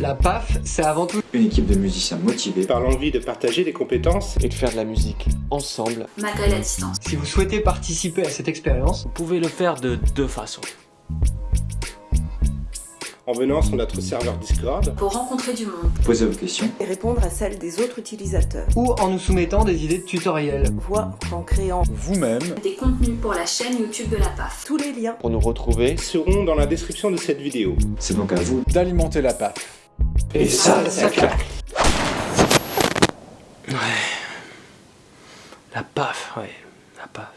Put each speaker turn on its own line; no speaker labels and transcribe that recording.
La PAF, c'est avant tout
Une équipe de musiciens motivés
par l'envie de partager des compétences
et de faire de la musique ensemble.
Matériel à distance.
Si vous souhaitez participer à cette expérience,
Vous pouvez le faire de deux façons.
En venant sur notre serveur Discord
Pour rencontrer du monde.
Posez vos questions.
et répondre à celles des autres utilisateurs,
ou en nous soumettant des idées de tutoriels.
voire en créant
Vous-même,
Des contenus pour la chaîne YouTube de la PAF.
tous les liens.
Pour nous retrouver,
seront dans la description de cette vidéo.
C'est donc à vous.
d'alimenter la PAF.
Et ça, ça claque.
la paf, ouais, la paf.